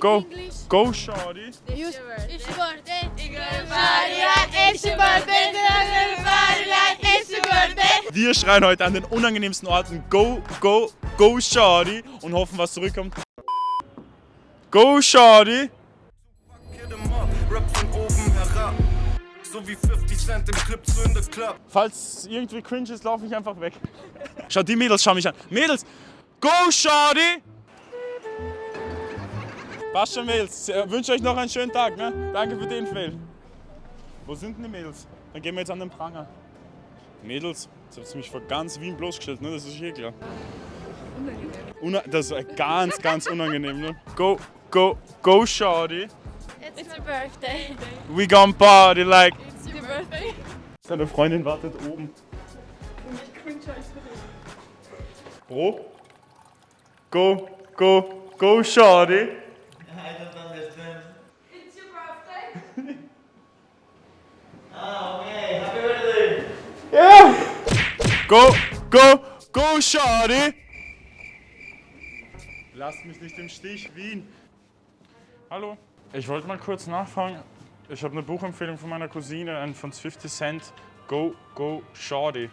Go, go, shorty. It's your birthday. It's your birthday. It's your birthday. It's your birthday. Wir schreien heute an den unangenehmsten Orten Go, go, go, shorty und hoffen, was zurückkommt. Go, shorty. So wie 50 Cent im Clip zu in the Club. Falls irgendwie cringe ist, laufe ich einfach weg. Schau, die Mädels schauen mich an. Mädels, go, shorty. Passt schon, Mädels. Ich wünsche euch noch einen schönen Tag. Ne? Danke für den Fail. Wo sind denn die Mädels? Dann gehen wir jetzt an den Pranger. Mädels, jetzt habt ihr mich vor ganz Wien bloßgestellt, ne? Das ist eh klar. Unangenehm. das ist ganz, ganz unangenehm, ne? Go, go, go, shorty. It's your birthday. We gon' party like. It's your birthday. Seine Freundin wartet oben. Bro? Go, go, go, shorty. I don't understand. It's your birthday. Oh, okay. Happy birthday. Go, go, go, shorty. Lasst mich nicht im Stich, Wien. Hallo. Ich wollte mal kurz nachfragen. Ich habe eine Buchempfehlung von meiner Cousine, ein von 50 Cent. Go, go, shorty.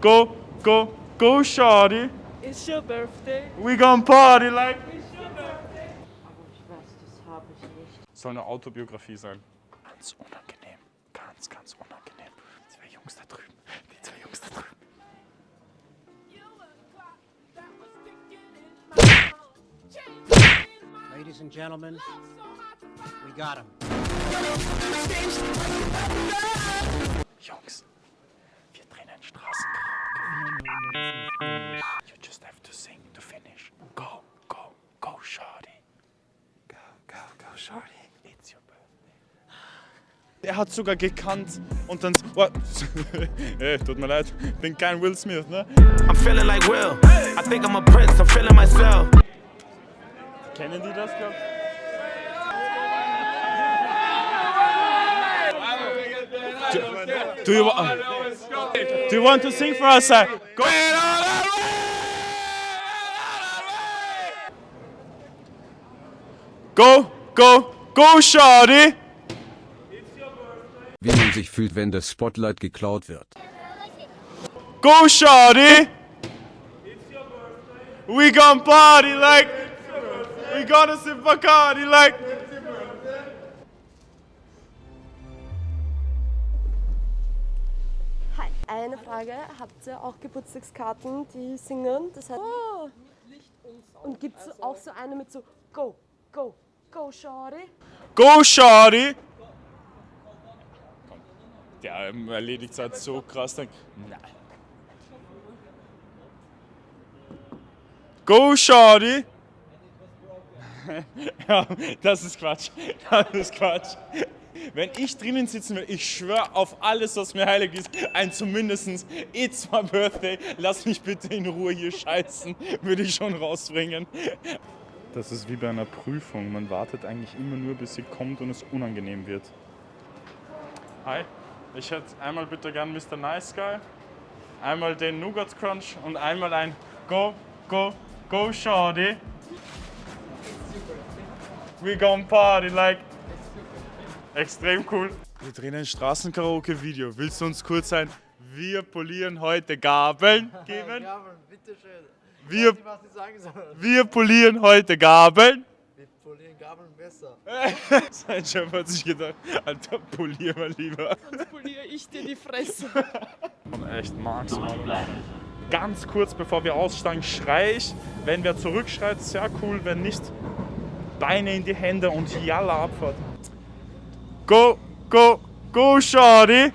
Go, go, go, shorty. It's your birthday. We gon' party like. It's your birthday. Soll eine Autobiografie sein. Ganz unangenehm. Ganz, ganz unangenehm. Die zwei Jungs da drüben. Die zwei Jungs da drüben. Ladies and gentlemen, we got him. Jungs, wir drehen ein Straßenkaraoke. You just have to sing to finish. Go, go, go, shorty. Go, go, go, shorty. It's your birthday. Er hat sogar gekannt und dann. What? hey, tut mir leid, bin kein Will Smith, ne? I'm feeling like Will. I think I'm a prince, I'm feeling myself. Kennen die das, glaub Do, do you wa- Do you want to sing for us? uh, Go Go, go, go, shorty! Sich fühlt, wenn das Spotlight geklaut wird. Go, shorty! We gon' party like. We gonna sip Bacardi like. Hi. Eine Frage. Habt ihr auch Geburtstagskarten, die singen? Das heißt, oh. Und gibt es auch so eine mit so Go, Go, Go, Shorty? Go, shorty! Der erledigt es halt so krass. Dann, nein. Go, shorty! ja, das ist Quatsch. Das ist Quatsch. Wenn ich drinnen sitzen will, ich schwöre auf alles, was mir heilig ist, ein zumindestens It's my birthday, lass mich bitte in Ruhe hier scheißen, würde ich schon rausbringen. Das ist wie bei einer Prüfung. Man wartet eigentlich immer nur, bis sie kommt und es unangenehm wird. Hi, ich hätte einmal bitte gern Mr. Nice Guy, einmal den Nougat Crunch und einmal ein Go, Go, Go Shorty. We gon' party like. Extrem cool. Wir drehen ein Straßenkaraoke-Video. Willst du uns kurz sein? Wir polieren heute Gabeln geben. Gabeln, bitteschön. Wir, wir polieren heute Gabeln. Polieren Gabeln besser. Sein Chef hat sich gedacht, Alter, polier mal lieber. Sonst poliere ich dir die Fresse. Und echt Max. Ganz kurz bevor wir aussteigen, schrei ich. Wenn wer zurückschreit, sehr cool. Wenn nicht, Beine in die Hände und Jalla Abfahrt. Go, go, go, Shorty!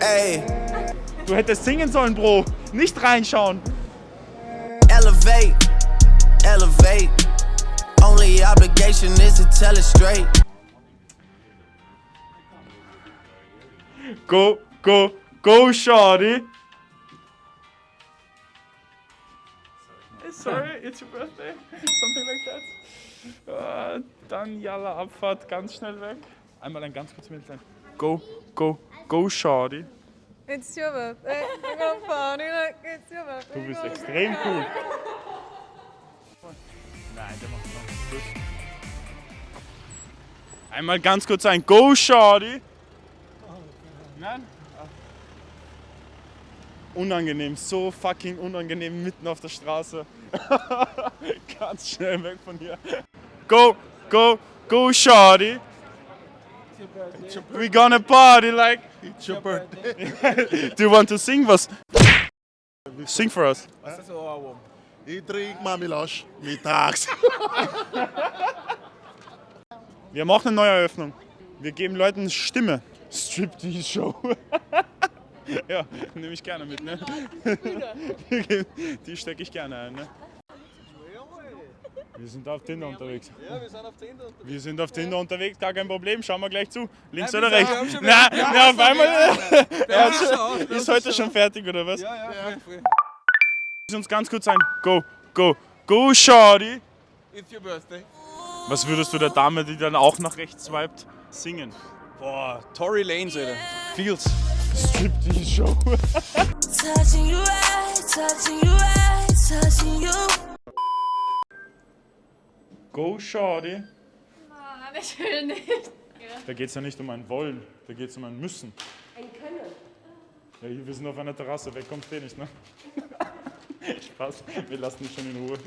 Ey, Du hättest singen sollen, Bro. Nicht reinschauen. elevate, elevate. Only obligation is to tell it straight. Go, go, go, Shorty! Sorry, it's your birthday. Something like that. Äh, dann Jalla Abfahrt, ganz schnell weg. Einmal ein ganz kurzes Mädchen. Go, go, go, Shorty. It's your birthday. We're gonna party like it's your birthday. Du bist extrem cool. Nein, der macht noch gut. Einmal ganz kurz ein Go, Shorty. Nein? Unangenehm, so fucking unangenehm mitten auf der Straße. ganz schnell weg von hier. Go, go, go, Shorty. We gonna party like. It's your birthday. Do you want to sing was? Sing for us. Ich trinke Mamilasch mittags. Wir machen eine neue Eröffnung. Wir geben Leuten Stimme. Striptease Show. ja, nehme ich gerne mit, ne? Die stecke ich gerne ein, ne? Wir sind auf Tinder unterwegs. Ja, wir sind auf Tinder. Wir sind auf Tinder unterwegs, gar kein Problem. Schauen wir gleich zu. Links oder rechts? Na, na, auf einmal. Hat schon, ist heute schon fertig, oder was? Ja, ja, ja. Lass uns ganz kurz ein Go, go, go, Shorty. It's your birthday. Was würdest du der Dame, die dann auch nach rechts swiped, singen? Boah, Tory Lanez, Alter. Feels. Striptease Show. Touching you right, touching you right, touching you. Go, Shorty. Nein, ich will nicht. Da geht es ja nicht um ein Wollen, da geht es um ein Müssen. Ein Können. Ja, hier, wir sind auf einer Terrasse, weg kommst du eh nicht, ne? Spaß, wir lassen dich schon in Ruhe.